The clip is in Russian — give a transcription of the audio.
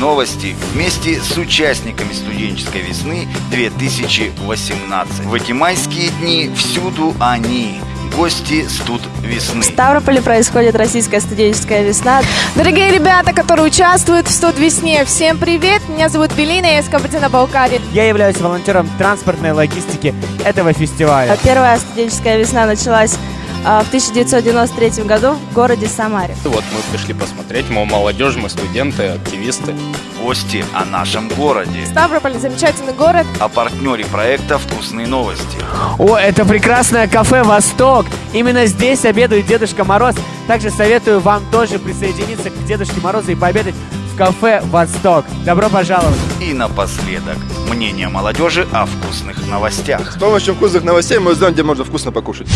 новости» вместе с участниками студенческой весны 2018. В эти майские дни всюду они гости студ весны. В Ставрополе происходит российская студенческая весна. Дорогие ребята, которые участвуют в студ весне, всем привет! Меня зовут Белина, я из Кабардино-Балкарии. Я являюсь волонтером транспортной логистики этого фестиваля. Первая студенческая весна началась в 1993 году в городе Самаре. Вот мы пришли посмотреть, мы молодежь, мы студенты, активисты. Гости о нашем городе. Ставрополь – замечательный город. О партнере проекта «Вкусные новости». О, это прекрасное кафе «Восток». Именно здесь обедает Дедушка Мороз. Также советую вам тоже присоединиться к Дедушке Морозу и пообедать в кафе «Восток». Добро пожаловать! И напоследок, мнение молодежи о вкусных новостях. С помощью вкусных новостей мы узнаем, где можно вкусно покушать.